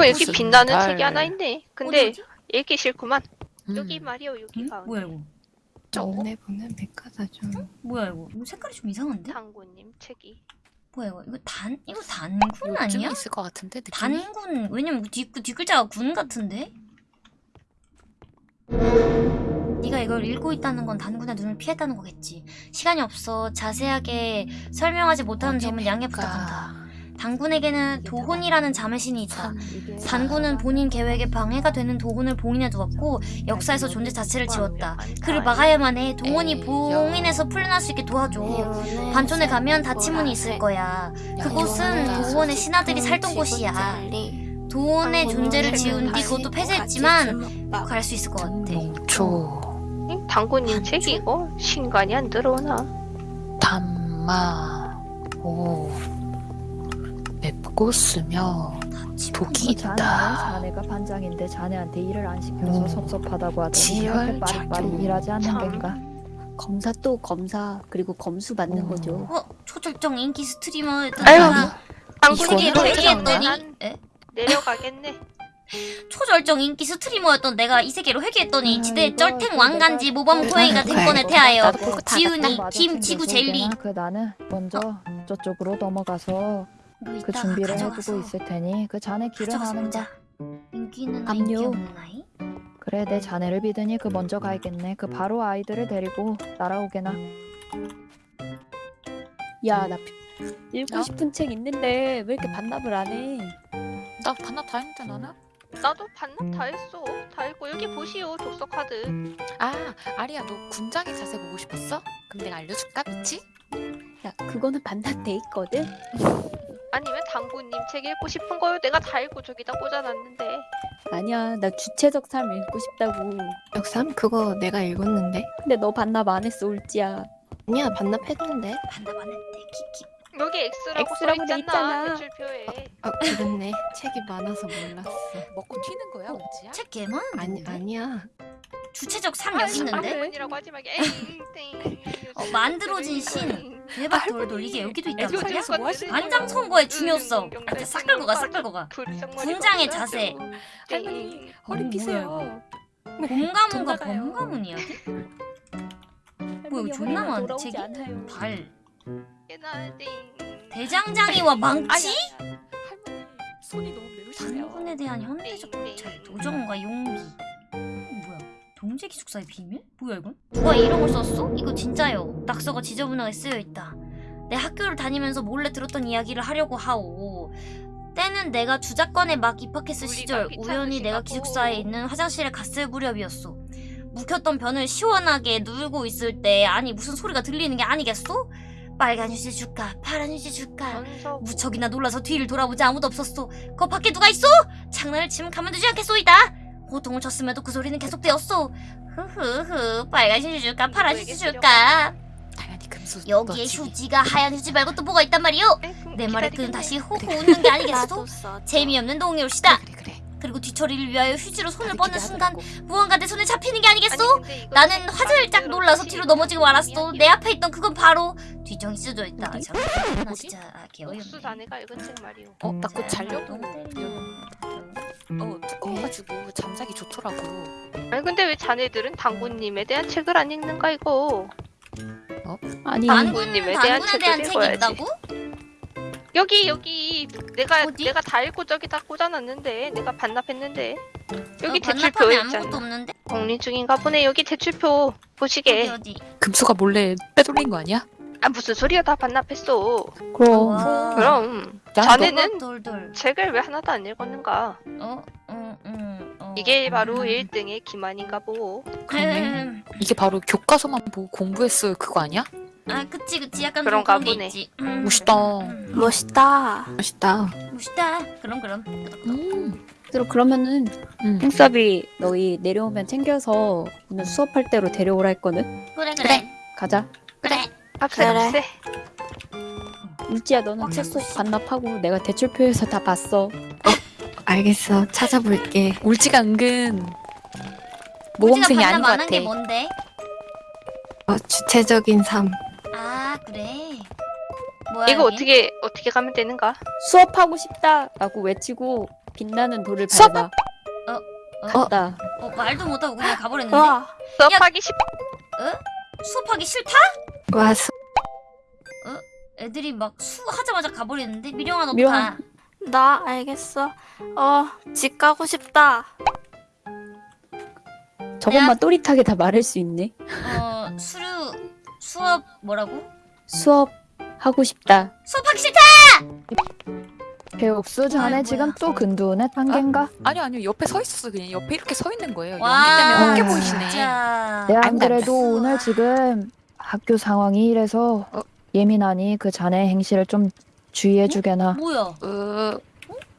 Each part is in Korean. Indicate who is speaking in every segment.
Speaker 1: 왜 이렇게
Speaker 2: 무슨
Speaker 1: 빛나는
Speaker 2: 달.
Speaker 1: 책이 하나 있네. 근데
Speaker 3: 어디?
Speaker 1: 읽기 싫구만.
Speaker 2: 음.
Speaker 1: 여기 말이요 여기가.
Speaker 3: 뭐야 이거?
Speaker 2: 정내 보는 백과사전.
Speaker 3: 뭐야 이거? 이거 색깔이 좀 이상한데?
Speaker 1: 당구님 책이.
Speaker 3: 뭐야 이거? 이거 단 이거 단군
Speaker 2: 요즘에
Speaker 3: 아니야?
Speaker 2: 있을 것 같은데 느낌이.
Speaker 3: 단군 왜냐면 뒷 뒷글자가 군 같은데? 네가 이걸 읽고 있다는 건 단군의 눈을 피했다는 거겠지. 시간이 없어. 자세하게 설명하지 못하는 점은 양해 부탁한다. 단군에게는 도혼이라는 자매신이 있다. 단군은 본인 계획에 방해가 되는 도혼을 봉인해 두었고 역사에서 존재 자체를 지웠다. 그를 막아야만 해. 동원이 봉인에서 풀려날 수 있게 도와줘. 반촌에 가면 닫힌 문이 있을 거야. 그곳은 도원의 신하들이 살던 곳이야. 도원의 존재를 지운 뒤 그것도 폐쇄했지만 갈 수 있을 것 같아.
Speaker 2: 농초
Speaker 1: 이 당구님 책이 이거 신간이 안 들어오나?
Speaker 2: 담마 오 쓰며 독이 있다.
Speaker 4: 자네가 반장인데 자네한테 일을 안 시켜서
Speaker 2: 음.
Speaker 4: 섭섭하다고 하더니 이렇게
Speaker 2: 작용.
Speaker 4: 일하지 않는
Speaker 1: 참.
Speaker 4: 겐가?
Speaker 5: 검사 또 검사 그리고 검수 받는
Speaker 2: 음.
Speaker 5: 거죠.
Speaker 3: 어? 초절정 인기
Speaker 2: 이거는
Speaker 3: 회개했더니
Speaker 1: 난
Speaker 3: 에?
Speaker 1: 내려가겠네.
Speaker 3: 초절정 인기 스트리머였던 내가 이 세계로 회개했더니
Speaker 4: 아,
Speaker 3: 지대 쩔탱
Speaker 4: 그
Speaker 3: 왕간지 모범 고양이가
Speaker 2: 알고
Speaker 3: 태하여 지훈이 김 지구 젤리.
Speaker 4: 그 나는 먼저 저쪽으로 넘어가서
Speaker 3: 뭐
Speaker 4: 그 준비를 해두고 있을 테니 그 자네 하는가?
Speaker 3: 보자 인기는
Speaker 5: 압류.
Speaker 4: 그래 내 자네를 믿으니 그 먼저 가야겠네. 그 바로 아이들을 데리고 날아오게나.
Speaker 5: 야, 나 읽고
Speaker 2: 야?
Speaker 5: 싶은 책 있는데 왜 이렇게 반납을 안 해?
Speaker 2: 나 반납 다 했는데 나는?
Speaker 1: 나도 반납 다 했어. 다 했고 여기 보시오 독서 카드.
Speaker 2: 아 아리야 너 군장의 자세 보고 싶었어? 그럼 내가 알려줄까 미치?
Speaker 5: 야, 그거는 반납 돼 있거든.
Speaker 1: 아니면 당구님 책 읽고 싶은 거요. 내가 다 읽고 저기다 꽂아놨는데.
Speaker 5: 아니야, 나 주체적 삶 읽고 싶다고.
Speaker 6: 역삼 그거 내가 읽었는데
Speaker 5: 근데 너 반납 안 했어, 울지야.
Speaker 6: 아니야 반납했는데
Speaker 3: 반납 안 했대 키키
Speaker 1: 여기 X라고
Speaker 5: X라고
Speaker 1: 돼써 있잖아.
Speaker 5: 있잖아.
Speaker 1: 대출표에.
Speaker 6: 아 그렇네 책이 많아서 몰랐어
Speaker 2: 먹고 튀는 거야 우지야?
Speaker 3: 책 개만
Speaker 6: 아니 아니야
Speaker 3: 주체적 삶 여기 있는데?
Speaker 1: 당구님이라고 하지 말게.
Speaker 3: 어, 만들어진 신. 대박 돌돌 이게 여기도
Speaker 2: 뭐 하시는
Speaker 3: 안장 선거의 중요성 아, 싹 끌고 가 싹 끌고 가 군장의 자세.
Speaker 2: 할머니 허리 피세요.
Speaker 3: 곰가문과
Speaker 2: 돈 나가요.
Speaker 3: 범가문 이야? 뭐 여기 존나
Speaker 5: 돌아오지
Speaker 3: 책이?
Speaker 1: 땡.
Speaker 3: 대장장이와 망치?
Speaker 2: 할머니 손이 너무 매우시네요.
Speaker 3: 단군에 대한 현대적 관찰 도전과 용기 동재 기숙사의 비밀? 뭐야 이건? 누가 이런 걸 썼어? 이거 진짜요 낙서가 지저분하게 쓰여있다 내 학교를 다니면서 몰래 들었던 이야기를 하려고 하오 때는 내가 주작관에 막 입학했을 시절 우연히 내가. 기숙사에 있는 화장실에 갔을 무렵이었어 묵혔던 변을 시원하게 누르고 있을 때 아니 무슨 소리가 들리는 게 아니겠소? 빨간 휴지 줄까 파란 휴지 줄까
Speaker 1: 전서
Speaker 3: 무척이나 놀라서 뒤를 돌아보지 아무도 없었소. 거 밖에 누가 있어? 장난을 치면 가만두지 않겠소이다. 호통을 쳤음에도 그 소리는 계속되었소. 흐흐흐 빨간 휴지 줄까 파란 휴지 줄까?
Speaker 2: 당연히 금수.
Speaker 3: 여기에. 휴지가 하얀 휴지 말고 또 뭐가 있단 말이오? 내 말에 그는 다시 호호 웃는 게 아니겠소? 재미없는 동요시다.
Speaker 2: 그래 그래.
Speaker 3: 그리고 뒤처리를 위하여 휴지로 손을 뻗는 순간. 무언가 내 손에 잡히는 게 아니겠소? 나는 화들짝 놀라서 뒤로 넘어지고 말았어. 내 앞에 있던 그건 바로 뒤정이 쓰져 있다.
Speaker 5: 어디?
Speaker 3: 잠깐 나 진짜 아, 개어이없네.
Speaker 1: 옥수 자네가 읽은 책 말이오.
Speaker 2: 어, 나 그거
Speaker 3: 자,
Speaker 2: 자려고.
Speaker 3: 너무 때리면.
Speaker 2: 어 두꺼워가지고 잠자기 좋더라고.
Speaker 1: 아니 근데 왜 자네들은 당구님에 대한 책을 안 읽는가 이거?
Speaker 5: 아니,
Speaker 1: 당군님에 대한
Speaker 3: 당군에 대한
Speaker 1: 책을
Speaker 3: 책이
Speaker 1: 읽어야지.
Speaker 3: 있다고?
Speaker 1: 여기 여기 내가
Speaker 3: 어디?
Speaker 1: 내가 다 읽고 저기다 꽂아놨는데 내가 반납했는데 여기
Speaker 3: 어,
Speaker 1: 대출표에
Speaker 3: 반납함에 아무것도
Speaker 1: 있잖아.
Speaker 3: 없는데?
Speaker 1: 공리 중인가 보네. 여기 대출표
Speaker 3: 어디
Speaker 1: 보시게.
Speaker 3: 어디?
Speaker 2: 금수가 몰래 빼돌린 거 아니야?
Speaker 1: 아 무슨 소리야 다 반납했어.
Speaker 5: 그럼.
Speaker 3: 와.
Speaker 1: 그럼
Speaker 2: 야,
Speaker 1: 자네는
Speaker 3: 돌돌.
Speaker 1: 책을 왜 하나도 안 읽었는가?
Speaker 3: 어, 어, 음, 어.
Speaker 1: 이게 바로
Speaker 3: 음.
Speaker 1: 1등의 기만인가 보고.
Speaker 2: 그러네.
Speaker 3: 음.
Speaker 2: 이게 바로 교과서만 보고 공부했어요 그거 아니야?
Speaker 3: 아, 그치, 그치. 약간 좀
Speaker 1: 그런가
Speaker 3: 게
Speaker 1: 보네.
Speaker 3: 있지. 음.
Speaker 2: 멋있다.
Speaker 3: 음.
Speaker 6: 멋있다 멋있다
Speaker 3: 멋있다. 그럼, 그럼.
Speaker 2: 음.
Speaker 5: 그럼 그러면은
Speaker 2: 음.
Speaker 5: 핑섭이 너희 내려오면 챙겨서 오늘 수업할 때로 데려오라 했거든.
Speaker 3: 그래, 그래.
Speaker 5: 가자.
Speaker 3: 그래.
Speaker 1: 합세
Speaker 6: 그래.
Speaker 1: 합세.
Speaker 5: 울지야, 너는 책꼭 반납하고 내가 대출표에서 다 봤어.
Speaker 6: 알겠어 찾아볼게
Speaker 2: 울지가 은근 모범생이 아닌 것
Speaker 3: 반납 안한
Speaker 2: 같아.
Speaker 3: 게 뭔데?
Speaker 6: 어, 주체적인 삶
Speaker 3: 아, 그래. 뭐야,
Speaker 1: 이거? 어떻게 어떻게 가면 되는가?
Speaker 5: 수업하고 싶다 라고 외치고 빛나는 돌을
Speaker 2: 수업?
Speaker 5: 밟아.
Speaker 3: 어?
Speaker 5: 갔다.
Speaker 3: 어 말도 못하고 그냥 가버렸는데
Speaker 7: 와,
Speaker 1: 수업하기 쉽
Speaker 3: 수업하기 싫다?
Speaker 6: 와, 수...
Speaker 3: 애들이 막 수하자마자 가버리는데 미령아 너도
Speaker 5: 미령아.
Speaker 3: 가
Speaker 7: 나 알겠어. 어, 집 가고 싶다.
Speaker 5: 저것만 또릿하게 다 말할 수 있네.
Speaker 3: 어 수료 수업 뭐라고?
Speaker 5: 수업 하고 싶다.
Speaker 3: 수업하기 싫다!
Speaker 4: 배옥수 자네
Speaker 3: 아이,
Speaker 4: 지금. 또 근두운의 단계인가?
Speaker 2: 아니요 아니요 옆에 서 있었어 그냥 옆에 이렇게 서 있는 거예요.
Speaker 3: 와,
Speaker 2: 연기 때문에
Speaker 4: 아,
Speaker 2: 보이시네.
Speaker 3: 진짜
Speaker 4: 내 안. 그래도 오늘 지금 학교 상황이 이래서
Speaker 2: 어?
Speaker 4: 예민하니 그 자네 행실을 좀 주의해주게나.
Speaker 3: 뭐야
Speaker 2: 어,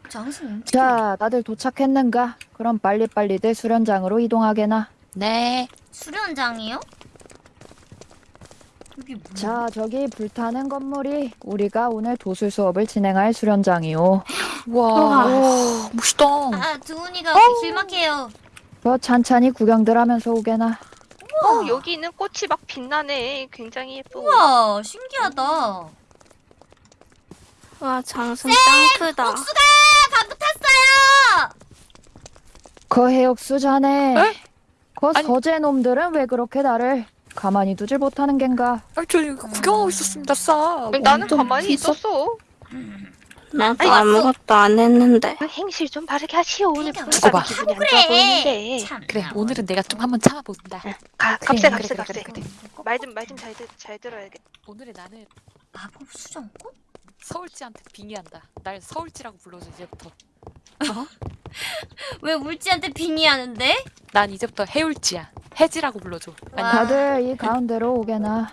Speaker 3: 장승
Speaker 4: 자, 다들 도착했는가? 그럼 빨리빨리들 수련장으로 이동하게나.
Speaker 2: 네.
Speaker 3: 수련장이요?
Speaker 4: 자, 저기 불타는 건물이 우리가 오늘 도술 수업을 진행할 수련장이요.
Speaker 2: 와, 와 멋있다.
Speaker 3: 아 두훈이가 길막해요
Speaker 4: 더 찬찬히 구경들 하면서 오게나.
Speaker 1: 어 여기 있는 꽃이 막 빛나네 굉장히 예쁘고
Speaker 3: 우와 신기하다
Speaker 7: 와, 장승 짱 크다.
Speaker 3: 복수가 방금 탔어요
Speaker 4: 그 해옥수 자네.
Speaker 2: 에?
Speaker 4: 그
Speaker 2: 아니-
Speaker 4: 서재 놈들은 왜 그렇게 나를 가만히 두질 못하는 겐가?
Speaker 2: 아, 저 이거 구경하고 있었습니다, 싸.
Speaker 1: 나는
Speaker 5: 좀
Speaker 1: 가만히? 있었어
Speaker 7: 나도
Speaker 3: 아니,
Speaker 7: 아무것도 안 했는데.
Speaker 1: 그 행실 좀 바르게 하시오 오늘
Speaker 3: 그러니까
Speaker 1: 분위기가
Speaker 2: 봐.
Speaker 1: 기분이 안 좋아 보이는데
Speaker 3: 참
Speaker 2: 그래, 오늘은 내가 좀 한번 참아본다.
Speaker 1: 가, 갑세
Speaker 2: 그래,
Speaker 1: 갑세
Speaker 2: 그래,
Speaker 1: 갑세
Speaker 2: 그래, 그래.
Speaker 1: 말좀 말 좀 잘 잘 들어야겠다
Speaker 2: 오늘은 나는
Speaker 3: 마법 수정꽃?
Speaker 2: 서울지한테 빙의한다. 날 서울지라고 불러줘 이제부터.
Speaker 3: 왜 울지한테 빙의하는데?
Speaker 2: 난 이제부터 해울지야. 해지라고 불러줘. 아니,
Speaker 3: 와.
Speaker 4: 다들 이 가운데로 오게나.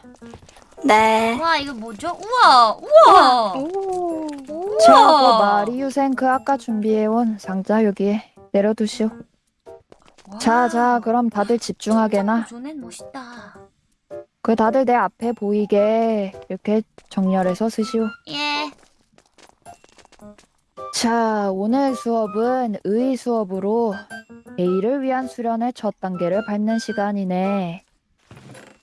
Speaker 7: 네.
Speaker 3: 와 이거 뭐죠? 우와 우와
Speaker 1: 오
Speaker 4: 자, 그
Speaker 3: 우와
Speaker 4: 마리 유생 그 아까 준비해온 상자 여기에 내려두시오. 자, 자, 그럼 다들 집중하게나.
Speaker 3: 조넨 멋있다
Speaker 4: 그 다들 내 앞에 보이게 이렇게 정렬해서 쓰시오.
Speaker 3: 예
Speaker 4: 자, 오늘 수업은 의 수업으로 A를 위한 수련의 첫 단계를 밟는 시간이네.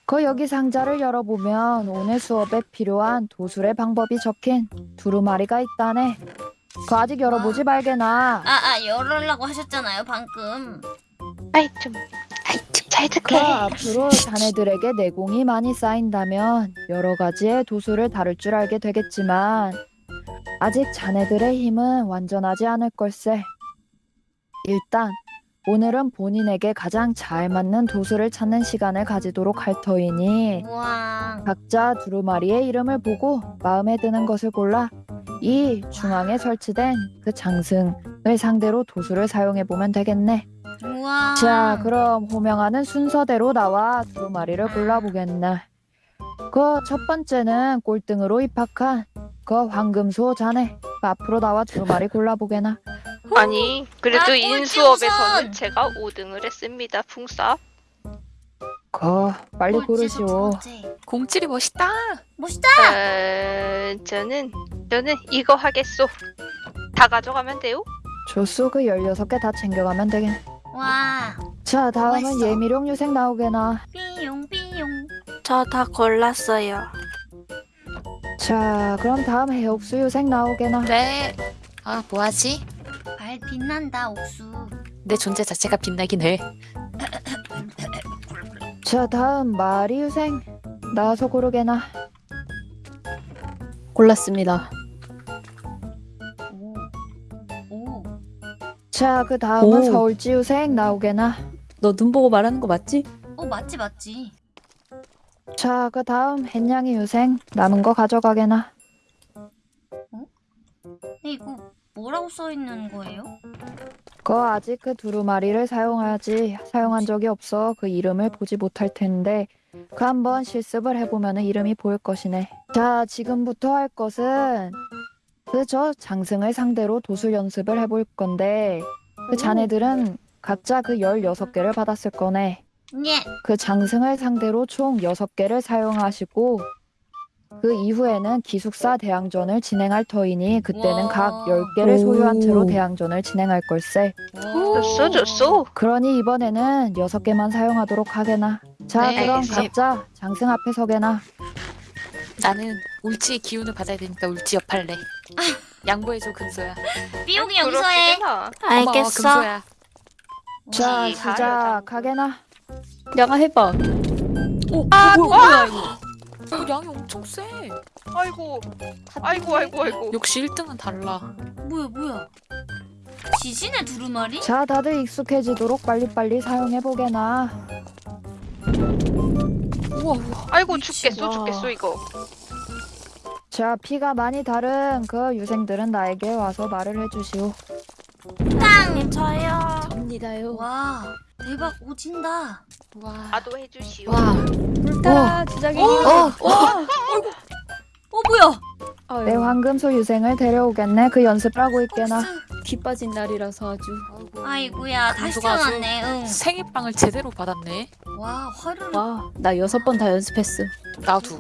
Speaker 4: 그 여기 상자를 열어보면 오늘 수업에 필요한 도술의 방법이 적힌 두루마리가 있다네. 그 아직 열어보지 말게나.
Speaker 3: 아 아 열으려고 하셨잖아요 방금
Speaker 1: 아이 좀 아이
Speaker 4: 좀잘그
Speaker 1: 듣게
Speaker 4: 앞으로 자네들에게 내공이 많이 쌓인다면 여러 가지의 도술을 다룰 줄 알게 되겠지만 아직 자네들의 힘은 완전하지 않을 걸세. 일단 오늘은 본인에게 가장 잘 맞는 도술을 찾는 시간을 가지도록 할 터이니
Speaker 3: 우와
Speaker 4: 각자 두루마리의 이름을 보고 마음에 드는 것을 골라 이 중앙에 설치된 그 장승을 상대로 도술을 사용해 보면 되겠네.
Speaker 3: 우와
Speaker 4: 자, 그럼 호명하는 순서대로 나와 두 마리를 골라보겠나. 그 첫 번째는 꼴등으로 입학한 그 황금소 자네. 그 앞으로 나와 두 마리 골라보게나.
Speaker 1: 아니 그래도
Speaker 3: 아,
Speaker 1: 인수업에서는. 제가 5등을 했습니다 풍사
Speaker 4: 그 빨리 고르시오.
Speaker 2: 공칠이 멋있다.
Speaker 3: 멋있다
Speaker 1: 어, 저는 저는 이거 하겠소 다 가져가면 돼요?
Speaker 4: 조수 그 16개 다 챙겨가면 되겠네.
Speaker 3: 와
Speaker 4: 자, 다음은
Speaker 3: 멋있어.
Speaker 4: 예미룡 유생 나오게나.
Speaker 3: 삐용 삐용
Speaker 7: 저 다 골랐어요.
Speaker 4: 자, 그럼 다음 해 옥수 유생 나오게나.
Speaker 2: 네. 아, 뭐하지?
Speaker 3: 발 빛난다 옥수
Speaker 2: 내 존재 자체가 빛나긴 해.
Speaker 4: 자, 다음 마리 유생 나와서 고르게나.
Speaker 5: 골랐습니다.
Speaker 3: 오
Speaker 4: 자, 그 다음은
Speaker 5: 오.
Speaker 4: 서울지 유생 나오게나.
Speaker 5: 너 눈 보고 말하는 거 맞지?
Speaker 3: 어 맞지 맞지
Speaker 4: 자, 그 다음 햇냥이 유생 남은 거 가져가게나.
Speaker 3: 근데 이거 뭐라고 써 있는 거예요?
Speaker 4: 그 아직 그 두루마리를 사용하지 사용한 적이 없어 그 이름을 보지 못할 텐데 그 한번 실습을 해보면 이름이 보일 것이네. 자, 지금부터 할 것은 그 저 장승을 상대로 도술 연습을 해볼 건데 그 자네들은 각자 그 16개를 받았을 거네.
Speaker 3: 예
Speaker 4: 그 장승을 상대로 총 6개를 사용하시고 그 이후에는 기숙사 대항전을 진행할 터이니 그때는
Speaker 3: 와.
Speaker 4: 각 10개를 소유한 채로
Speaker 5: 오.
Speaker 4: 대항전을 진행할 걸세.
Speaker 1: 좋소 좋소
Speaker 4: 그러니 이번에는 6개만 사용하도록 하게나. 자,
Speaker 2: 네,
Speaker 4: 그럼. 각자 장승 앞에 서게나.
Speaker 2: 나는 울지의 기운을 받아야 되니까 울지 옆할래. 양보해줘 금소야.
Speaker 3: 삐용이 여기서 해.
Speaker 1: 그러시구나.
Speaker 2: 고마워,
Speaker 7: 알겠어.
Speaker 2: 금소야.
Speaker 1: 자이
Speaker 4: 시작하게나
Speaker 5: 양아 해봐. 오,
Speaker 2: 아,
Speaker 5: 뭐야, 뭐야 이거.
Speaker 2: 어, 양이 엄청 세.
Speaker 1: 아이고, 아이고, 아이고, 아이고.
Speaker 2: 역시 1등은 달라.
Speaker 3: 뭐야 뭐야. 지진의 두루마리?
Speaker 4: 자 다들 익숙해지도록 빨리빨리 사용해보게나
Speaker 2: 우와 우와.
Speaker 1: 아이고,
Speaker 5: 미친,
Speaker 1: 죽겠어,
Speaker 5: 와.
Speaker 1: 죽겠어, 이거.
Speaker 4: 자 피가 많이 다른 그 유생들은 나에게 와서 말을 해주시오
Speaker 7: 땅 저요.
Speaker 5: 접니다요.
Speaker 3: 와 대박 오진다.
Speaker 2: 와.
Speaker 1: 나도 해주시오.
Speaker 6: 와.
Speaker 5: 불타라 주작이.
Speaker 6: 어.
Speaker 3: 어 뭐야?
Speaker 5: 아유,
Speaker 4: 내 황금소 유생을 데려오겠네 그 연습하고 있게나
Speaker 5: 귀 빠진 날이라서 아주.
Speaker 3: 아이고야 다시
Speaker 2: 금소가 아주
Speaker 3: 태어났네. 응.
Speaker 2: 생일빵을 제대로 받았네.
Speaker 3: 와 화를.
Speaker 5: 와, 나 여섯 번 다 연습했어.
Speaker 2: 나도.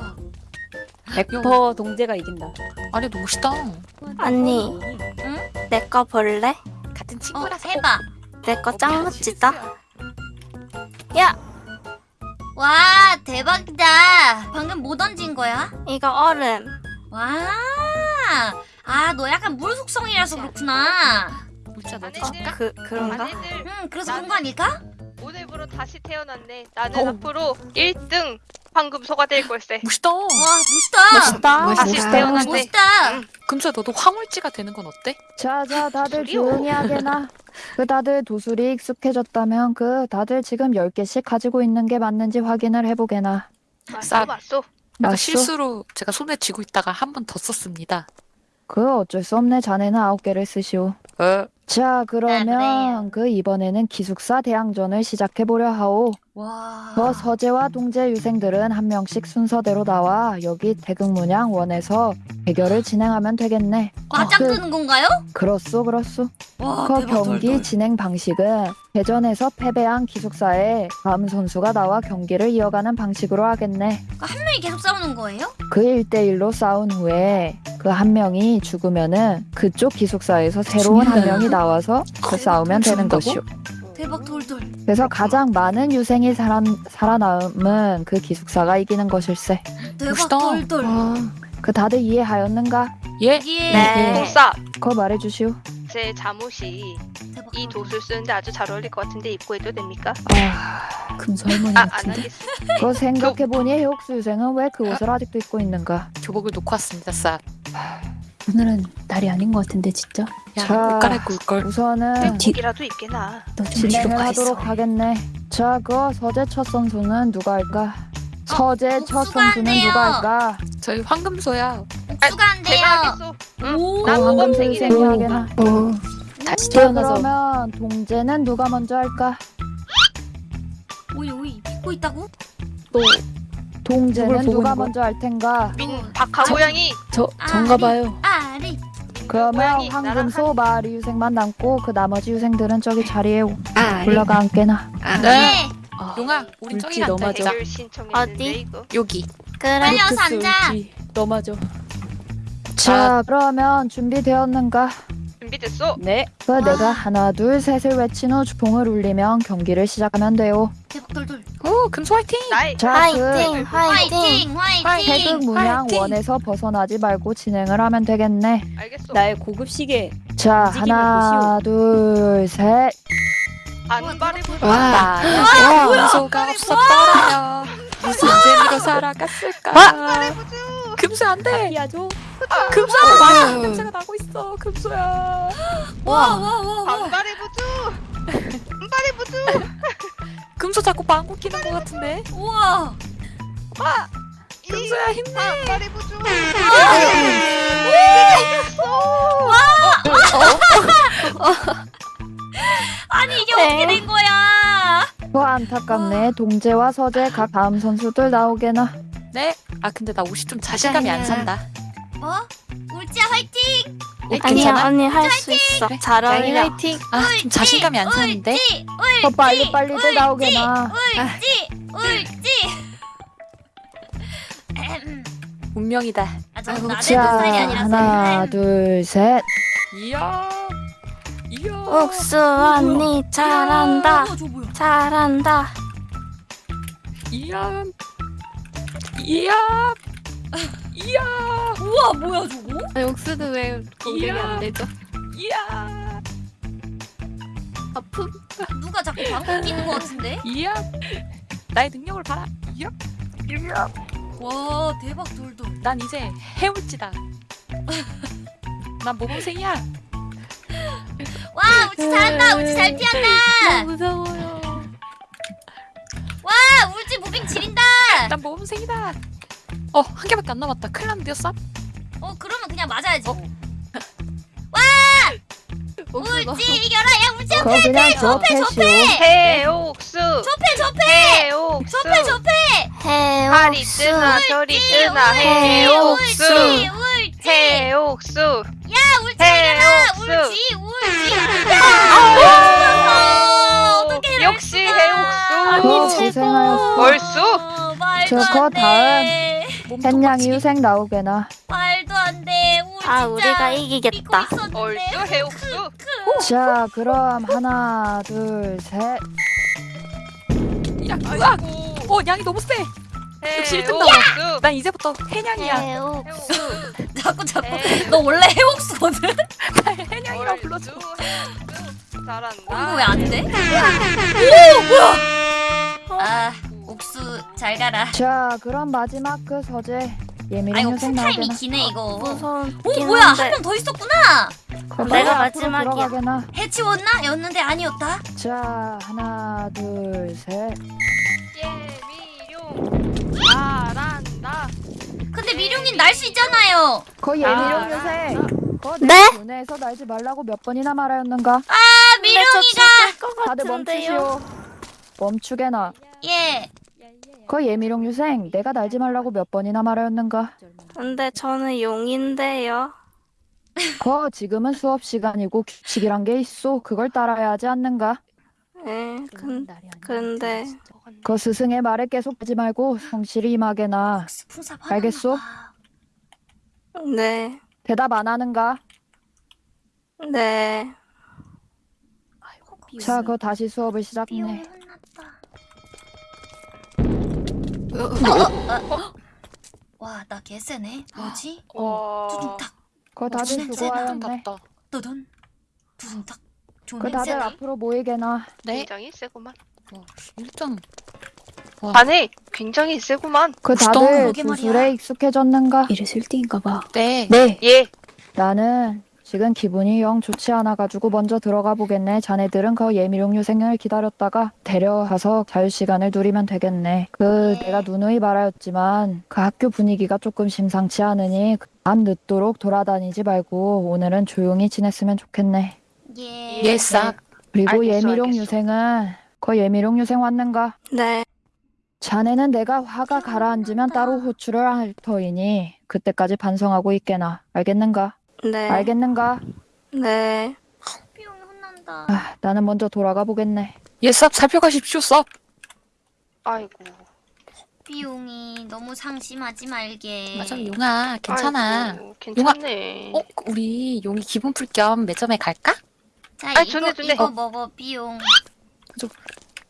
Speaker 5: 100% 동재가 이긴다.
Speaker 2: 아니 너무 멋있다.
Speaker 7: 언니. 내거 볼래?
Speaker 2: 같은
Speaker 3: 어
Speaker 2: 친구라서.
Speaker 3: 해봐.
Speaker 7: 내 거 짱 멋지다. 야,
Speaker 3: 와 대박이다. 방금 뭐 던진 거야?
Speaker 7: 이거 얼음.
Speaker 3: 와. 아너 약간 물 속성이라서 그렇구나.
Speaker 2: 물자 너도
Speaker 1: 아내들,
Speaker 2: 줄까?
Speaker 7: 그 그런가?
Speaker 3: 응 그래서 그런 거 아닐까?
Speaker 1: 다시 태어났네. 나는
Speaker 2: 어우.
Speaker 1: 앞으로 1등 황금 소가 될 걸세.
Speaker 2: 멋있다.
Speaker 3: 와 멋있다.
Speaker 7: 멋있다.
Speaker 1: 다시
Speaker 6: 멋있다.
Speaker 1: 태어났네.
Speaker 3: 멋있다.
Speaker 2: 금소야 너도 황홀지가 되는 건 어때?
Speaker 4: 자자 다들
Speaker 1: 도술이요?
Speaker 4: 조용히 하게나 그 다들 도술이 익숙해졌다면 그 다들 지금 10개씩 가지고 있는 게 맞는지 확인을 해보게나
Speaker 1: 맞소,
Speaker 2: 쌉.
Speaker 1: 맞소.
Speaker 4: 맞소?
Speaker 2: 실수로 제가 손에 쥐고 있다가 한 번 더 썼습니다.
Speaker 4: 그 어쩔 수 없네 자네는 9개를 쓰시오
Speaker 2: 어.
Speaker 4: 자
Speaker 3: 그래요.
Speaker 4: 그러면 그 이번에는 기숙사 대항전을 시작해 보려 하오
Speaker 3: 와.
Speaker 4: 그 서재와 동재 유생들은 한 명씩 순서대로 나와 여기 대극문양 원에서 대결을 진행하면 되겠네.
Speaker 3: 과장
Speaker 4: 그,
Speaker 3: 뜨는 건가요?
Speaker 4: 그렇소 그렇소. 와그
Speaker 3: 아, 대박
Speaker 4: 경기
Speaker 3: 덜덜.
Speaker 4: 진행 방식은 대전에서 패배한 기숙사에 다음 선수가 나와 경기를 이어가는 방식으로 하겠네.
Speaker 3: 한 명이 계속 싸우는 거예요?
Speaker 4: 그 1대1로 싸운 후에 그 한 명이 죽으면은 그쪽 기숙사에서 새로운 한
Speaker 5: 죽는다는
Speaker 4: 명이 나와서 그 싸우면 되는? 것이오.
Speaker 3: 대박 돌돌.
Speaker 4: 그래서 가장 많은 유생이 살아, 살아남은 그 기숙사가 이기는 것일세.
Speaker 3: 대박
Speaker 2: 멋있다.
Speaker 3: 돌돌.
Speaker 6: 와.
Speaker 4: 그 다들 이해하였는가?
Speaker 2: 예.
Speaker 3: 이게
Speaker 7: 네.
Speaker 1: 동사,
Speaker 4: 그거 말해주시오.
Speaker 1: 제 잠옷이
Speaker 3: 대박
Speaker 1: 이
Speaker 3: 돌돌.
Speaker 1: 도술 쓰는데 아주 잘 어울릴 것 같은데 입고 해도 됩니까?
Speaker 4: 아,
Speaker 5: 금소 할머니
Speaker 1: 아, 안
Speaker 5: 같은데.
Speaker 4: 그거 생각해보니 해옥수 유생은 왜 그 옷을 아직도 입고 있는가?
Speaker 2: 교복을 놓고 왔습니다. 쌉.
Speaker 5: 오늘은 날이 아닌 것 같은데 진짜.
Speaker 2: 야,
Speaker 4: 자.
Speaker 2: 옷 갈아입고 올 걸.
Speaker 4: 우선은
Speaker 5: 뒤-
Speaker 1: 이라도 입게나.
Speaker 5: 너 좀 뒤로
Speaker 4: 진행을
Speaker 5: 가 있어.
Speaker 4: 하도록 하겠네. 자, 그 서재 첫 선수는 누가 할까? 서재 첫 선수는
Speaker 3: 돼요.
Speaker 4: 누가 할까?
Speaker 2: 저희 황금소야.
Speaker 3: 복수가 안 돼요.
Speaker 1: 제가 하겠소. 응?
Speaker 3: 오.
Speaker 4: 난그 황금소
Speaker 1: 모범생이네.
Speaker 4: 유생이 하게나.
Speaker 6: 어.
Speaker 5: 다시
Speaker 4: 자,
Speaker 5: 태어나서
Speaker 4: 그러면 동재는 누가 먼저 할까?
Speaker 3: 오이 오이 입고 있다고?
Speaker 5: 또 보고
Speaker 4: 누가? 먼저 할 텐가?
Speaker 1: 민 박하 고양이
Speaker 5: 저
Speaker 3: 아,
Speaker 5: 전가 봐요.
Speaker 3: 아리.
Speaker 4: 그러면 황금소 마리 유생만 남고 그 나머지 유생들은 저기 자리에
Speaker 6: 아.
Speaker 4: 올라가 앉게나.
Speaker 6: 아.
Speaker 2: 네.
Speaker 5: 아,
Speaker 2: 용아, 우린 저기 앉아
Speaker 7: 어디?
Speaker 2: 여기.
Speaker 7: 그래.
Speaker 3: 빨리 와서
Speaker 5: 루트스
Speaker 3: 앉아.
Speaker 5: 맞아.
Speaker 4: 자, 그러면 준비되었는가?
Speaker 1: 준비됐어?
Speaker 5: 네.
Speaker 4: 그
Speaker 3: 와.
Speaker 4: 내가 하나 둘 셋을 외친 후 주봉을 울리면 경기를 시작하면 돼요.
Speaker 3: 대박 돌돌.
Speaker 2: 오, 금소 화이팅!
Speaker 1: 나의
Speaker 4: 자,
Speaker 7: 화이팅,
Speaker 4: 그
Speaker 7: 화이팅.
Speaker 3: 화이팅 화이팅.
Speaker 4: 태극 문양
Speaker 2: 화이팅!
Speaker 4: 원에서 벗어나지 말고 진행을 하면 되겠네.
Speaker 1: 알겠어.
Speaker 5: 나의 고급 시계.
Speaker 4: 자, 하나 둘 셋.
Speaker 1: 안발을 보자.
Speaker 6: 와.
Speaker 2: 와, 금소가 없었더라면 무슨 재미로 살아갔을까? 금소 안 돼!
Speaker 5: 피하죠.
Speaker 2: 금소 와 냄새가 나고 있어 금소야
Speaker 3: 와와와 와.
Speaker 1: 반발의 부주. 반발의 부주.
Speaker 2: 금소 자꾸 방구 끼는 것 같은데
Speaker 3: 우와.
Speaker 2: 금소야 힘내
Speaker 1: 반발의 부주.
Speaker 3: 아니 이게
Speaker 7: 네.
Speaker 3: 어떻게 된 거야?
Speaker 4: 더 안타깝네. 동재와 서재 각 다음 선수들 나오게나.
Speaker 2: 네? 아 근데 나 옷이 좀 자신감이 안 산다
Speaker 3: 뭐? 울지야 화이팅.
Speaker 2: 어,
Speaker 7: 아니야,
Speaker 2: 괜찮아?
Speaker 7: 언니 할 수 있어.
Speaker 2: 그래.
Speaker 7: 잘
Speaker 6: 양이
Speaker 7: 어울려.
Speaker 6: 화이팅.
Speaker 2: 아 좀 자신감이 안 사는데
Speaker 3: 울지
Speaker 4: 더 빨리 빨리들 나오게나.
Speaker 3: 울지 울지. 음.
Speaker 2: 운명이다
Speaker 3: 아 저는 나대는 아니라서.
Speaker 4: 하나 둘 셋.
Speaker 2: 이야 이야
Speaker 7: 옥수 언니 잘한다.
Speaker 3: 저 뭐야?
Speaker 7: 잘한다.
Speaker 2: 이야 이야
Speaker 5: 우와 뭐야 저거?
Speaker 6: 아, 옥수는 왜 공격이
Speaker 2: 이야.
Speaker 6: 안 되죠?
Speaker 2: 이야
Speaker 6: 아픔.
Speaker 3: 누가 자꾸 방귀 끼는 거 같은데?
Speaker 2: 이야 나의 능력을 봐라 이야 이야
Speaker 3: 와 대박 돌돌.
Speaker 2: 난 이제 해울지다 난 모범생이야
Speaker 3: 와 우지 잘한다. 우지 잘 피한다.
Speaker 6: 너무 무서워요.
Speaker 3: 와 울지 무빙 지린다.
Speaker 2: 난 모범생이다 어 한 개밖에 안 남았다 큰일 났는데요 쌉?
Speaker 3: 어 그러면 그냥 맞아야지.
Speaker 2: 어?
Speaker 6: 너
Speaker 3: 울지 이겨라. 야 울지
Speaker 4: 그거 그냥 줘 패시오.
Speaker 1: 해옥수
Speaker 3: 접해 접해.
Speaker 1: 해옥수
Speaker 3: 접해 접해.
Speaker 1: 팔이 뜨나 저리 뜨나 해옥수
Speaker 3: 울지 울지.
Speaker 1: 해옥수
Speaker 3: 야 울지 이겨라. 울지 울지. 야 이럴
Speaker 1: 역시 해옥수
Speaker 4: 그거 고생하였어.
Speaker 1: 얼쑤
Speaker 3: 어,
Speaker 4: 저거
Speaker 3: 안 돼.
Speaker 4: 햇냥이 유생 나오게나.
Speaker 3: 말도 안 돼. 우리
Speaker 7: 아 우리가 이기겠다.
Speaker 1: 얼쑤 해옥수
Speaker 4: 자 그럼 하나 둘 셋.
Speaker 2: 야 으악 어 양이 너무 세 역시 일등 나와.
Speaker 1: 해옥수
Speaker 2: 난 이제부터 해냥이야
Speaker 1: 해옥수
Speaker 3: 자꾸 자꾸 너 원래 해옥수거든?
Speaker 2: 해냥이라고 불러줘.
Speaker 1: 잘한다
Speaker 3: 이거 왜 안 돼? 오 뭐야? 아 옥수 잘 가라.
Speaker 4: 자 그럼 마지막 그 서재
Speaker 3: 아
Speaker 4: 예민한 유생
Speaker 3: 쿨타임이
Speaker 4: 나오게나.
Speaker 3: 기네 이거.
Speaker 7: 무서운.
Speaker 3: 오 뭐야 한 명 더 있었구나.
Speaker 7: 내가 마지막이야.
Speaker 4: 들어가게나.
Speaker 3: 해치웠나? 였는데 아니었다.
Speaker 4: 자 하나 둘 셋.
Speaker 1: 예미룡 잘한다
Speaker 3: 근데 미룡인 날수 있잖아요.
Speaker 4: 거 유생. 거
Speaker 7: 네?
Speaker 4: 내 교내에서 날지 말라고 몇 번이나 말하였는가?
Speaker 3: 아 미룡이가
Speaker 4: 다들. 멈추시오. 멈추게나.
Speaker 3: 예.
Speaker 4: 거 예미룡 유생 내가 날지 말라고 몇 번이나 말하였는가?
Speaker 7: 근데 저는 용인데요.
Speaker 4: 거 지금은 수업 시간이고 규칙이란 게 있어. 그걸 따라야 하지 않는가?
Speaker 7: 예. 근 근데
Speaker 4: 거 스승의 말에 계속 하지 말고 성실히 임하게나. 알겠소?
Speaker 7: 네.
Speaker 4: 대답 안 하는가?
Speaker 7: 네.
Speaker 4: 자, 거 다시 수업을 시작해.
Speaker 3: 와 나 개쎄네. 뭐지?
Speaker 1: 와
Speaker 3: 두둥탁
Speaker 4: 거 다들 수고하였네.
Speaker 2: 답다
Speaker 3: 뜨든 두둥탁.
Speaker 4: 좀그 다들
Speaker 3: 냄새나.
Speaker 4: 앞으로 모이게나.
Speaker 2: 네
Speaker 1: 굉장히 세구만
Speaker 2: 일등
Speaker 1: 아니 굉장히 세구만
Speaker 4: 그. 다들. 구슬에 익숙해졌는가?
Speaker 5: 이래서 1등인가 봐.
Speaker 2: 네
Speaker 4: 네.
Speaker 1: 예
Speaker 4: 나는 지금 기분이 영 좋지 않아가지고 먼저 들어가 보겠네. 자네들은 그 예미룡 유생을 기다렸다가 데려가서 자유시간을 누리면 되겠네. 그
Speaker 3: 네.
Speaker 4: 내가 누누이 말하였지만 그 학교 분위기가 조금 심상치 않으니 밤 늦도록 돌아다니지 말고 오늘은 조용히 지냈으면 좋겠네.
Speaker 3: 예.
Speaker 2: 예 쌉.
Speaker 4: 그리고
Speaker 1: 알겠어,
Speaker 4: 예미룡
Speaker 1: 알겠어.
Speaker 4: 유생은 그 예미룡 유생 왔는가?
Speaker 7: 네.
Speaker 4: 자네는 내가 화가 가라앉으면 따로 호출을 할 터이니 그때까지 반성하고 있게나. 알겠는가?
Speaker 7: 네.
Speaker 4: 알겠는가?
Speaker 7: 네.
Speaker 3: 미용이 혼난다.
Speaker 4: 아, 나는 먼저 돌아가 보겠네.
Speaker 2: 예 쌉 살펴가십시오 쌉
Speaker 1: 아이고
Speaker 3: 비용이 너무 상심하지 말게.
Speaker 2: 맞아 용아 괜찮아
Speaker 1: 아이고, 괜찮네
Speaker 2: 어 우리 용이 기분 풀 겸 매점에 갈까?
Speaker 3: 자
Speaker 1: 아이,
Speaker 3: 이거
Speaker 1: 좋네, 좋네.
Speaker 3: 이거 먹어 비용.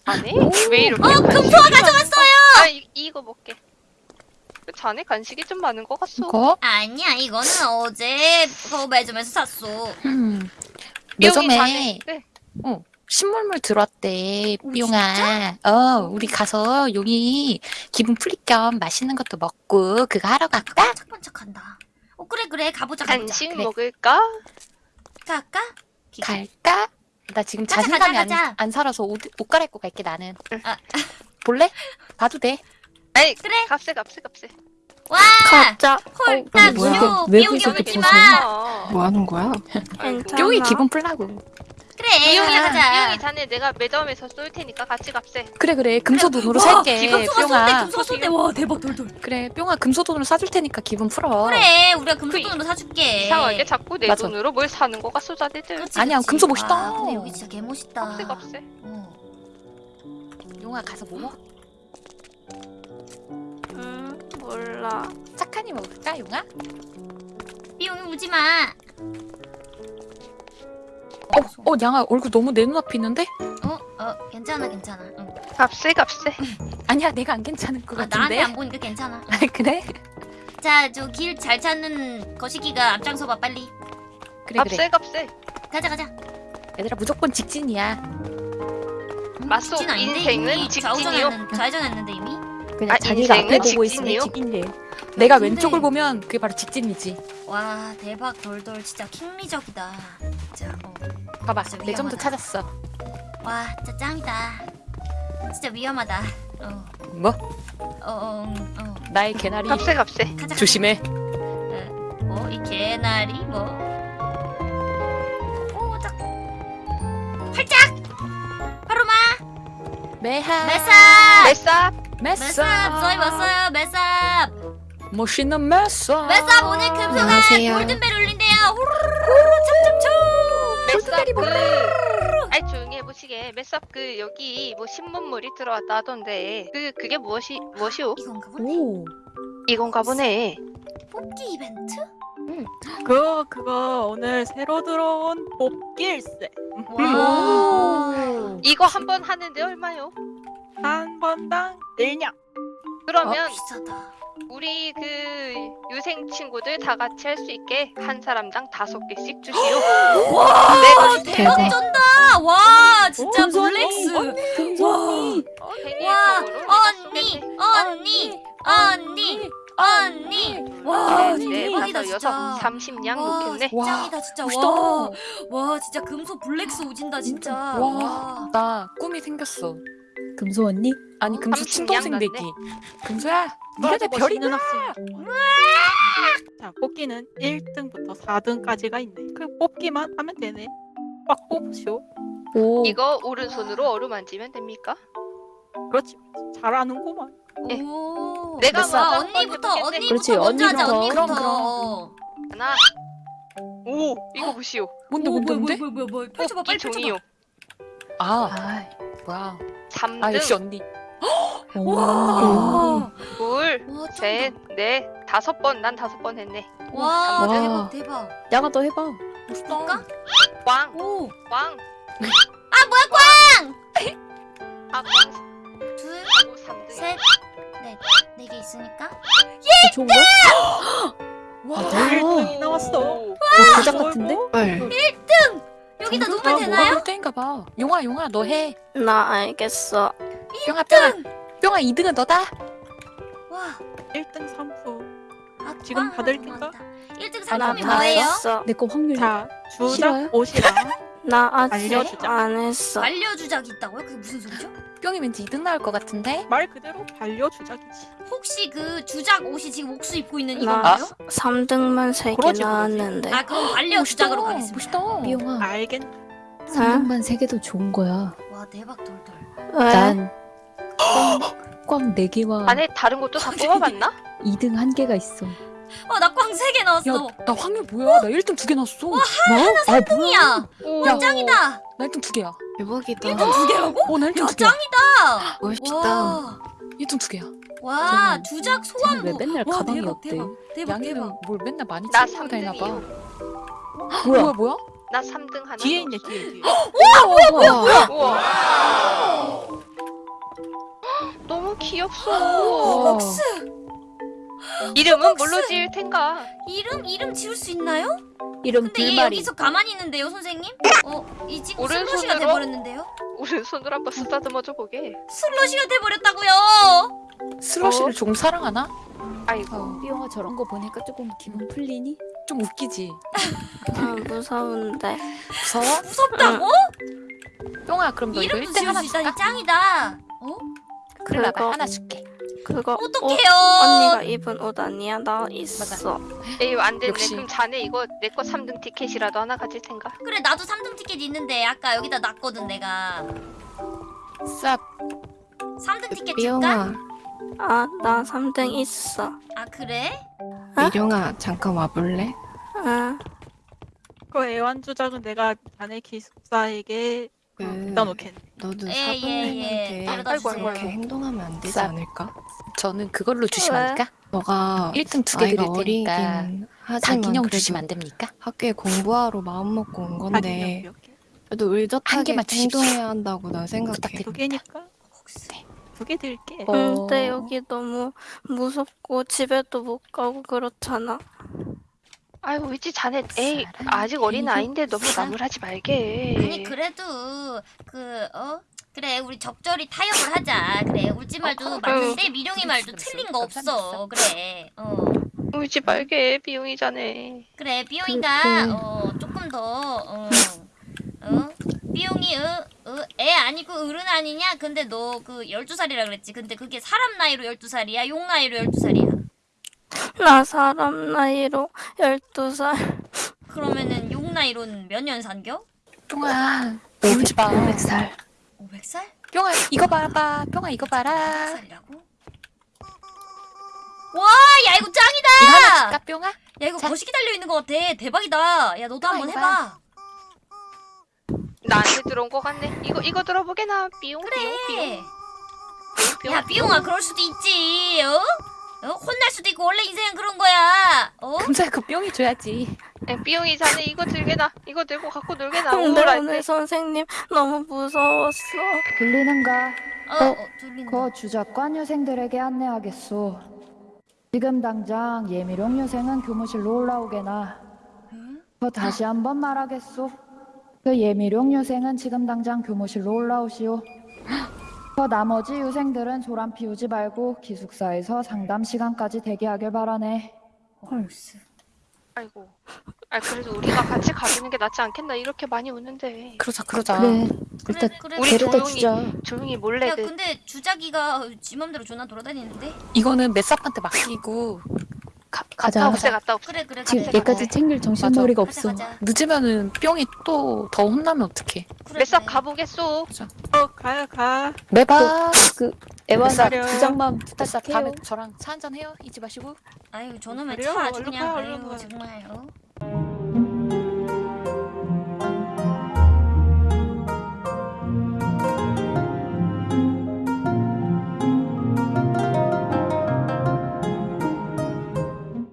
Speaker 1: 안해? 왜 이렇게
Speaker 3: 어 금토가 가져왔어요.
Speaker 1: 아 이, 이거 먹게 그 자네 간식이 좀 많은 것 같소
Speaker 2: 이거
Speaker 3: 아니야 이거는 어제 그 매점에서 샀어.
Speaker 2: 음 매점에
Speaker 1: 자네 네.
Speaker 2: 어, 신물물 들어왔대
Speaker 3: 오,
Speaker 2: 용아 어 우리 가서 용이 기분 풀릴 겸 맛있는 것도 먹고 그거 하러 갈까?
Speaker 3: 반짝반짝한다. 어 그래 그래 가보자 가보자.
Speaker 1: 간식
Speaker 2: 그래.
Speaker 1: 먹을까?
Speaker 3: 갈까?
Speaker 2: 갈까? 나 지금
Speaker 3: 가자,
Speaker 2: 자신감이
Speaker 3: 가자, 가자.
Speaker 2: 안, 안 살아서 옷, 옷 갈아입고 갈게 나는
Speaker 3: 아.
Speaker 2: 볼래? 봐도 돼
Speaker 1: 아니
Speaker 3: 그래.
Speaker 1: 값세 값세 값세
Speaker 3: 와
Speaker 7: 가짜.
Speaker 3: 홀딱
Speaker 5: 뭐야? 쇼왜
Speaker 3: 비용이
Speaker 5: 그렇게
Speaker 3: 오지
Speaker 5: 벗어?
Speaker 3: 마.
Speaker 6: 뭐 하는 거야?
Speaker 2: 용이 기분 풀라고
Speaker 3: 그래
Speaker 1: 비용이
Speaker 3: 가자.
Speaker 1: 비용이 자네 내가 매점에서 쏠 테니까 같이 값세
Speaker 2: 그래 그래 금소돈으로
Speaker 3: 와,
Speaker 2: 살게
Speaker 3: 금소가 쏜대
Speaker 2: 뿅아
Speaker 3: 금소가 쏜대 와 대박 돌돌.
Speaker 2: 그래 뿅아 금소돈으로 사줄 테니까 기분 풀어
Speaker 3: 그래 우리가 금소돈으로 사줄게.
Speaker 1: 이상하게 자꾸 내
Speaker 2: 맞아.
Speaker 1: 돈으로 뭘 사는 거 같소 자네들
Speaker 3: 그렇지,
Speaker 2: 아니야. 금소 멋있다.
Speaker 3: 와, 근데 여기 진짜 개 멋있다.
Speaker 1: 값세 값세
Speaker 3: 어.
Speaker 2: 용아 가서 뭐 먹?
Speaker 7: 음 몰라.
Speaker 2: 착하니 먹을까 용아?
Speaker 3: 비용이 우지 마.
Speaker 2: 어, 어 양아 얼굴 너무 내 눈앞에 있는데?
Speaker 3: 어, 어, 괜찮아, 괜찮아. 응.
Speaker 1: 값세 값세
Speaker 2: 아니야 내가 안 괜찮을 것
Speaker 3: 아, 나한테
Speaker 2: 같은데
Speaker 3: 안 보니까 괜찮아.
Speaker 2: 아, 그래?
Speaker 3: 자, 저 길 잘 찾는 거시기가 앞장서봐 빨리.
Speaker 8: 그래 그래
Speaker 1: 값세 값세.
Speaker 3: 가자 가자.
Speaker 8: 얘들아 무조건 직진이야
Speaker 3: 음,
Speaker 1: 맞소,
Speaker 3: 직진 아닌데?
Speaker 1: 인생은
Speaker 3: 이미
Speaker 1: 직진이요.
Speaker 3: 좌우전했는, 좌회전했는데 이미.
Speaker 5: 그냥
Speaker 1: 아,
Speaker 5: 자기가 앞에
Speaker 1: 인생은
Speaker 5: 보고 있으면
Speaker 1: 직진이요?
Speaker 5: 직인데.
Speaker 8: 내가
Speaker 3: 근데-
Speaker 8: 왼쪽을 보면 그게 바로 직진이지
Speaker 3: 와 대박 돌돌 진짜 킹리적이다. 진짜 어.
Speaker 8: 봐봐
Speaker 3: 진짜
Speaker 8: 레전드
Speaker 3: 위험하다.
Speaker 8: 찾았어
Speaker 3: 와 진짜 짱이다. 진짜 위험하다. 어.
Speaker 8: 뭐?
Speaker 3: 어, 어, 음, 어.
Speaker 8: 나의 개나리
Speaker 1: 값세 값세.
Speaker 3: 가자.
Speaker 8: 조심해
Speaker 3: 뭐, 이 개나리, 뭐. 오, 짝. 활짝! 바로 마!
Speaker 8: 매하
Speaker 3: 매삽!
Speaker 1: 메싸.
Speaker 8: 매사
Speaker 3: 매삽! 저희 왔어요, 매삽!
Speaker 8: 멋있는 매사
Speaker 3: 매삽, 오늘 금소가. 골든벨 울린대요! 후루루루, 찹찹찹!
Speaker 1: 메쌉 그. 아이 조용히 해보시게. 메쌉 그 여기 뭐 신문물이 들어왔다 하던데 그 그게 무엇이 무엇이오?
Speaker 3: 이건가 보네.
Speaker 5: 오.
Speaker 1: 이건가 보네.
Speaker 3: 뽑기 이벤트?
Speaker 9: 그 그거 오늘 새로 들어온 뽑길세
Speaker 3: 와.
Speaker 1: 이거 한 번 하는데 얼마요?
Speaker 9: 한 번당 1냥
Speaker 1: 그러면
Speaker 3: 어, 비싸다.
Speaker 1: 우리 그 유생 친구들 다 같이 할 수 있게 한 사람당 다섯 개씩 주시오.
Speaker 3: 와,
Speaker 1: 네,
Speaker 3: 대박
Speaker 1: 네.
Speaker 3: 쩐다! 와, 진짜
Speaker 5: 금손이.
Speaker 3: 블랙스!
Speaker 5: 금손이.
Speaker 3: 와,
Speaker 1: 페니에서로
Speaker 3: 언니, 언니, 언니, 언니. 와,
Speaker 1: 네,
Speaker 3: 대박이다 진짜.
Speaker 1: 여섯, 삼십냥
Speaker 3: 와,
Speaker 1: 놓겠네.
Speaker 8: 와,
Speaker 3: 짱이다 진짜. 와, 와, 진짜 금소 블랙스 오진다 진짜.
Speaker 8: 와, 나 꿈이 생겼어.
Speaker 5: 금소 언니?
Speaker 8: 아니 금수
Speaker 1: 삼십
Speaker 8: 친동생
Speaker 1: 양
Speaker 8: 되기.
Speaker 1: 났네.
Speaker 8: 금수야, 네가 내 별이구나.
Speaker 9: 자 뽑기는 1등부터 4등까지가 있네 그 뽑기만 하면 되네 빡 뽑으시오
Speaker 5: 오.
Speaker 1: 이거 오른손으로 어루만지면 됩니까?
Speaker 9: 그렇지 잘하는구만
Speaker 1: 예.
Speaker 3: 오.
Speaker 1: 내가
Speaker 3: 와, 언니부터. 언니부터
Speaker 5: 그렇지,
Speaker 3: 먼저 하자.
Speaker 5: 언니부터.
Speaker 3: 언니부터.
Speaker 8: 그럼,
Speaker 3: 어.
Speaker 1: 하나. 오, 이거 보시오.
Speaker 8: 뭔데
Speaker 3: 오,
Speaker 8: 뭔데 뭔데?
Speaker 3: 뭐야, 뭐야, 뭐야. 펼쳐봐,
Speaker 1: 뽑기
Speaker 3: 빨리
Speaker 1: 종이요.
Speaker 3: 펼쳐봐.
Speaker 8: 아, 뭐야?
Speaker 1: 3등,
Speaker 8: 아 역시 언니.
Speaker 5: 오.
Speaker 3: 와.
Speaker 1: 둘,
Speaker 3: 와.
Speaker 1: 셋, 넷, 다섯 번. 난 다섯 번 했네.
Speaker 3: 와,
Speaker 5: 와.
Speaker 3: 대박, 대박.
Speaker 5: 야가 더 해봐.
Speaker 8: 멋있다.
Speaker 1: 꽝,
Speaker 3: 오.
Speaker 1: 꽝.
Speaker 3: 아, 뭐야, 꽝!
Speaker 1: 아, 꽝.
Speaker 3: 둘,
Speaker 1: 3등.
Speaker 3: 셋, 넷. 네 개 있으니까.
Speaker 5: 어, 좋은 거야?
Speaker 3: 와,
Speaker 9: 1등이 나왔어
Speaker 5: 오, 부작 같은데?
Speaker 6: 헐.
Speaker 3: 여기다
Speaker 8: 정글?
Speaker 3: 놓으면
Speaker 8: 아,
Speaker 3: 되나요?
Speaker 8: 뭐야? 때인가 봐. 용아, 용아, 너 해.
Speaker 7: 나 알겠어.
Speaker 8: 뿅아, 뿅아, 뿅아 2등은 너다.
Speaker 3: 와.
Speaker 9: 1등 3수
Speaker 3: 아,
Speaker 9: 지금
Speaker 3: 꽝
Speaker 9: 받을 텐가?
Speaker 3: 남았다. 1등
Speaker 7: 나
Speaker 3: 상품이
Speaker 7: 다
Speaker 3: 뭐예요?
Speaker 7: 했어.
Speaker 5: 내거 확률.
Speaker 9: 자
Speaker 5: 싫어요?
Speaker 9: 주작 옷이랑
Speaker 7: 나 아직
Speaker 9: 알려주자.
Speaker 7: 안 했어.
Speaker 3: 반려주작이 있다고요? 그게 무슨 소리죠?
Speaker 8: 뿅이 왠지 2등 나올 것 같은데?
Speaker 9: 말 그대로 반려 주작이지
Speaker 3: 혹시 그 주작 옷이 지금 옥수 입고 있는
Speaker 7: 나
Speaker 3: 이건가요?
Speaker 7: 3등만 3개
Speaker 9: 그러지, 그러지.
Speaker 7: 나왔는데.
Speaker 3: 아 그럼 반려 주작으로 가겠습니다.
Speaker 8: 멋있다.
Speaker 5: 삐용아.
Speaker 9: 알겠
Speaker 5: 상금만 세 개도 좋은 거야.
Speaker 3: 와 대박 돌돌.
Speaker 7: 왜?
Speaker 5: 난꽝네 개와
Speaker 1: 안에 다른 것도 다 뽑아봤나?
Speaker 5: 2등 한 개가 있어.
Speaker 3: 어나 꽝세개 나왔어.
Speaker 8: 야, 나 확률 뭐야? 나 1등 두개 났어. 뭐?
Speaker 5: 아,
Speaker 3: 뽕이야.
Speaker 1: 오,
Speaker 8: 야.
Speaker 3: 짱이다.
Speaker 8: 나 1등 두 개야.
Speaker 6: 대박이다.
Speaker 3: 두 개라고?
Speaker 8: 어,
Speaker 3: 나야
Speaker 8: 1등 두 개야.
Speaker 3: 짱이다.
Speaker 6: 멋있다.
Speaker 3: 와,
Speaker 8: 1등 두 개야.
Speaker 3: 와 주작
Speaker 5: 쟤는
Speaker 3: 소환부.
Speaker 5: 왜 맨날
Speaker 3: 와
Speaker 5: 가방이
Speaker 3: 대박
Speaker 5: 없대?
Speaker 3: 대박 대박
Speaker 8: 양이는
Speaker 3: 대박.
Speaker 8: 뭘 맨날 많이
Speaker 1: 나
Speaker 8: 챙기고 다니나 봐.
Speaker 1: 3등이요.
Speaker 5: 뭐야?
Speaker 8: 뭐야, 뭐야?
Speaker 1: 나 3등 하나.
Speaker 9: 뒤에
Speaker 1: 더
Speaker 9: 있네. 뒤에 뒤에
Speaker 6: 우와.
Speaker 1: 우와. 너무 귀엽소.
Speaker 3: 옥수
Speaker 1: 이름은 뭘로 지을 텐가?
Speaker 3: 이름 이름 지을 수 있나요?
Speaker 5: 이름
Speaker 3: 근데 얘
Speaker 5: 불마리.
Speaker 3: 여기서 가만히 있는데요 선생님? 어 이 친구
Speaker 1: 오른손으로?
Speaker 3: 슬러시가 돼버렸는데요?
Speaker 1: 오른손으로 한번 쓰다듬어줘 보게.
Speaker 3: 슬러시가 돼버렸다고요.
Speaker 8: 슬러시를 좀 사랑하나?
Speaker 1: 아이고.
Speaker 5: 삐용아 저런 거 보니까 조금 기분 풀리니?
Speaker 8: 좀 웃기지.
Speaker 7: 아, 무서운데.
Speaker 8: 무서워?
Speaker 3: 무섭다고?
Speaker 8: 뿅아, 그럼 너 이거
Speaker 3: 이름도
Speaker 8: 1등
Speaker 3: 지을
Speaker 8: 하나 줄까?
Speaker 3: 짱이다. 어?
Speaker 8: 그래,
Speaker 7: 그거-
Speaker 8: 하나 줄게.
Speaker 7: 그거 옷
Speaker 3: 어떡해요?
Speaker 7: 언니가 입은 옷 아니야? 나 있어.
Speaker 1: 에이 안 됐네.
Speaker 8: 역시.
Speaker 1: 그럼 자네 이거 내 거 3등 티켓이라도 하나 가질 텐가?
Speaker 3: 그래 나도 3등 티켓 있는데 아까 여기다 놨거든 내가.
Speaker 8: 쌉.
Speaker 3: 3등 티켓 줄까?
Speaker 6: 미영아,
Speaker 7: 아, 나 3등 있어.
Speaker 3: 아 그래?
Speaker 6: 미룡아 잠깐 와볼래?
Speaker 7: 아,
Speaker 9: 그 애완주작은 내가 자네 기숙사에게
Speaker 6: 그
Speaker 9: 갖다 놓겠네
Speaker 6: 너도
Speaker 3: 예, 예, 예.
Speaker 6: 사부님한테
Speaker 3: 데려다
Speaker 9: 아이고,
Speaker 3: 주세요.
Speaker 9: 아이고,
Speaker 6: 그렇게 행동하면 안 되지
Speaker 8: 쌉.
Speaker 6: 않을까?
Speaker 8: 저는 그걸로 주시면
Speaker 7: 왜?
Speaker 8: 안 될까?
Speaker 6: 너가
Speaker 8: 1등 두개
Speaker 6: 나이가
Speaker 8: 드릴 테니까
Speaker 6: 어리긴 하지만 그래도
Speaker 8: 주시면 안 됩니까?
Speaker 6: 학교에 공부하러 마음 먹고 온 건데 그래도
Speaker 8: 한
Speaker 6: 의젓하게
Speaker 8: 개만 주십시오.
Speaker 6: 행동해야 한다고 난 생각해.
Speaker 8: 부탁드립니다.
Speaker 9: 두 개니까
Speaker 3: 혹시
Speaker 8: 네.
Speaker 9: 두개 드릴게.
Speaker 5: 어.
Speaker 7: 근데 여기 너무 무섭고 집에도 못 가고 그렇잖아.
Speaker 1: 아이고 위치 자네 에이 아직 어린 아이인데 너무 나무라지 말게.
Speaker 3: 아니 그래도 그 어? 그래 우리 적절히 타협을 하자 그래 울지 말도
Speaker 1: 어,
Speaker 3: 맞는데 미룡이 말도 틀린 거 없어 그래 어
Speaker 1: 울지 말게 비용이 자네.
Speaker 3: 그래 삐용이가
Speaker 5: 그-
Speaker 3: 어 조금 더 어, 어? 삐용이 어, 어, 애 아니고 어른 아니냐? 근데 너 그 12살이라 그랬지 근데 그게 사람 나이로 12살이야? 용 나이로 12살이야?
Speaker 7: 나 사람 나이로 12살.
Speaker 3: 그러면은 용 나이로는 몇 년 산겨?
Speaker 8: 뿅아 울지 마
Speaker 5: 500살.
Speaker 3: 500살?
Speaker 8: 뿅아 이거 봐봐 뿅아 이거 봐라
Speaker 3: 500살이라고? 와, 야 이거 짱이다!
Speaker 8: 이거 하나 줄까 뿅아?
Speaker 3: 야 이거
Speaker 8: 자.
Speaker 3: 거시기 달려 있는 것 같아. 대박이다. 야 너도
Speaker 8: 아,
Speaker 3: 한번 해봐.
Speaker 1: 나한테 들어온 거 같네. 이거 이거 들어보게나 비용
Speaker 3: 그래.
Speaker 1: 비용.
Speaker 3: 야 삐용아 그럴 수도 있지. 어? 어? 혼날 수도 있고 원래 인생은 그런 거야. 어?
Speaker 8: 금세 그 뿅이 줘야지
Speaker 1: 에, 비용이 자네 이거 들게나. 이거 들고 갖고 놀게나.
Speaker 7: 근데
Speaker 1: 오늘
Speaker 7: 오늘
Speaker 1: 때.
Speaker 7: 선생님 너무 무서웠어.
Speaker 4: 들리는가?
Speaker 3: 어, 어 들린다.
Speaker 4: 거 주작관 유생들에게 안내하겠소. 지금 당장 예미룡 유생은 교무실로 올라오게나. 더 다시 한번 말하겠소. 그 예미룡 유생은 지금 당장 교무실로 올라오시오. 더 나머지 유생들은 소란 피우지 말고 기숙사에서 상담 시간까지 대기하길 바라네.
Speaker 3: 헐스.
Speaker 1: 아이고. 아 그래도 우리가 같이 가주는 게 낫지 않겠나 이렇게 많이 우는데.
Speaker 8: 그러자 그러자
Speaker 5: 그래.
Speaker 3: 그래
Speaker 5: 일단
Speaker 3: 그래.
Speaker 1: 우리
Speaker 5: 데려다
Speaker 1: 조용히
Speaker 5: 주자.
Speaker 1: 조용히 몰래
Speaker 3: 야
Speaker 1: 그
Speaker 3: 근데 주작이가 지 맘대로 존나 돌아다니는데?
Speaker 8: 이거는 맷삽한테 맡기고 가,
Speaker 5: 가자.
Speaker 8: 갔다
Speaker 1: 갔다 없애.
Speaker 3: 그래 그래
Speaker 5: 지금 얘까지. 챙길 정신머리가 없어.
Speaker 3: 가자.
Speaker 8: 늦으면은 뿅이 또 더 혼나면 어떡해
Speaker 3: 그래,
Speaker 1: 몇삽
Speaker 3: 그래.
Speaker 1: 가보겠소.
Speaker 9: 어 가요 가.
Speaker 8: 매봐
Speaker 5: 그 애완
Speaker 9: 기다려.
Speaker 5: 두 장만 부탁해요.
Speaker 8: 다음에 저랑 차 한잔 해요 잊지 마시고
Speaker 3: 아유 저놈의
Speaker 9: 그래요?
Speaker 3: 차 아주
Speaker 9: 얼른
Speaker 3: 그냥
Speaker 9: 가, 얼른
Speaker 3: 아유
Speaker 9: 가.
Speaker 3: 정말 어?